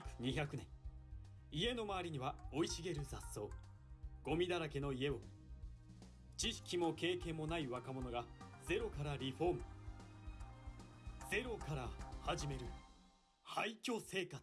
築200年。家の周りには生い茂る雑草ゴミだらけの家を知識も経験もない若者がゼロからリフォームゼロから始める廃墟生活。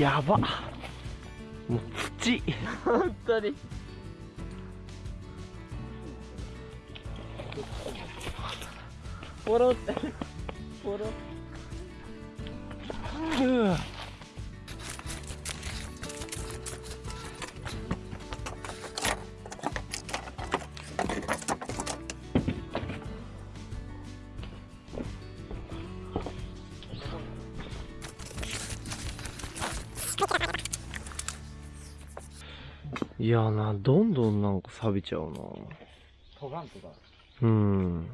やば。もう土。本当に。ポロって。ポロ。う。わいやな、どんどんなんか錆びちゃうな。トガンとか。うん。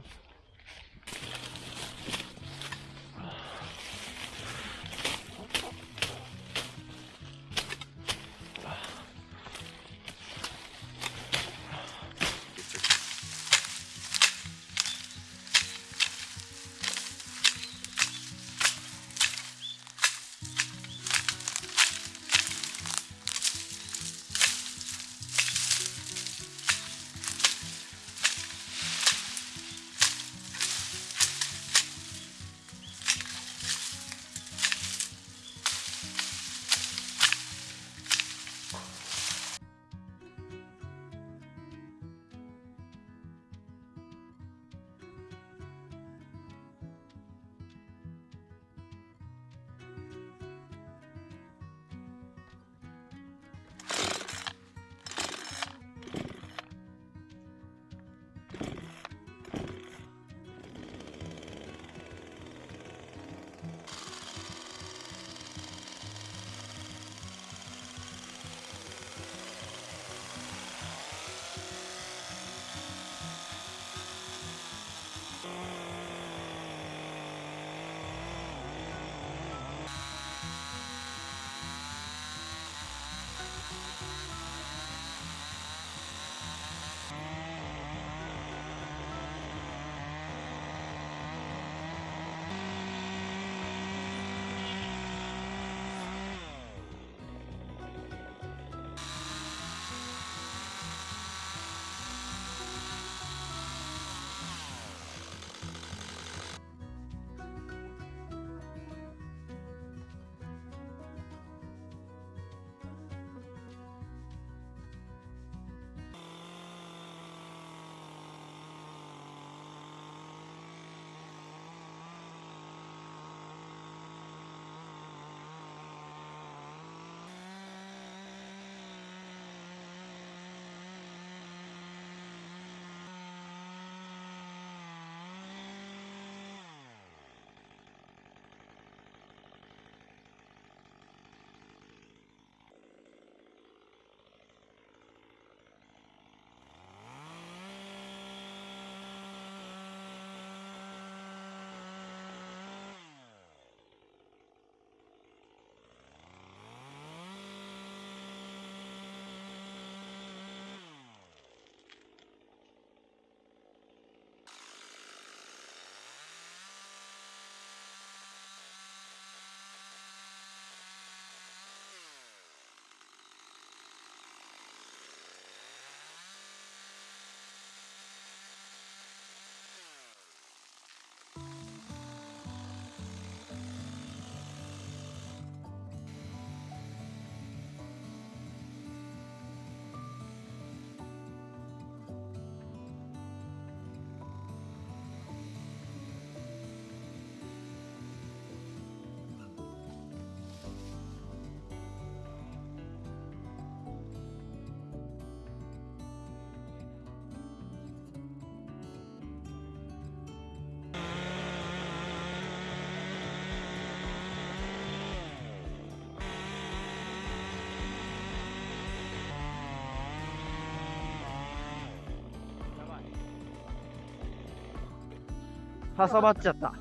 挟まっちゃった。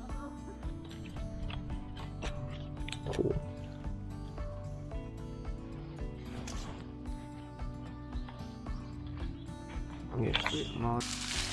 よし回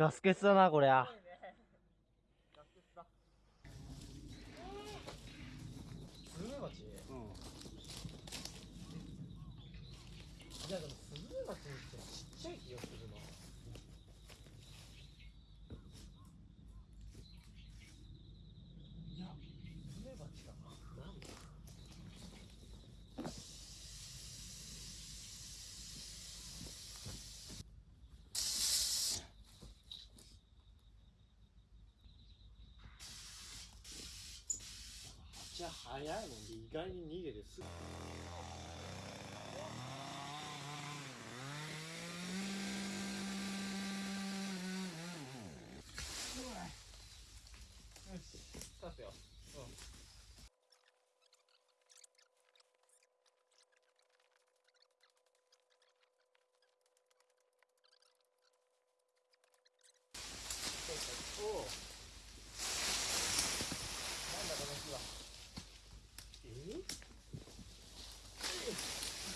ガス欠だなこりゃ。スズメバチうん。いやでもスズメバチってちっちゃい気がするな。いや、スズメバチかな。なんだちゃあ早いもんで意外に逃げてすぐよし立つようんおおなんだこの木はえ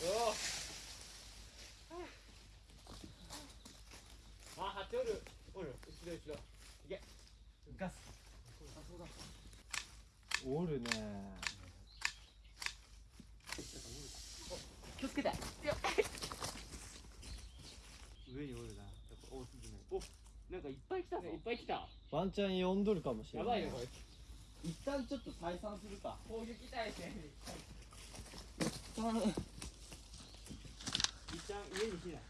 おおあ、ハチおるおる後ろ後ろいけガス。あ、そうだおるね。気をつけて。上におるなやっぱ大スズメおなんかいっぱい来たぞ。いっぱい来たワンチャン呼んどるかもしれない。やばいよこれ。一旦ちょっと再三するか。攻撃体制一旦上に避難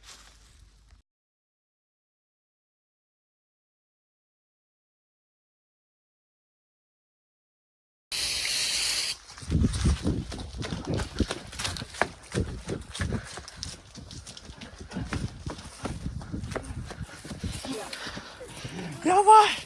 やばい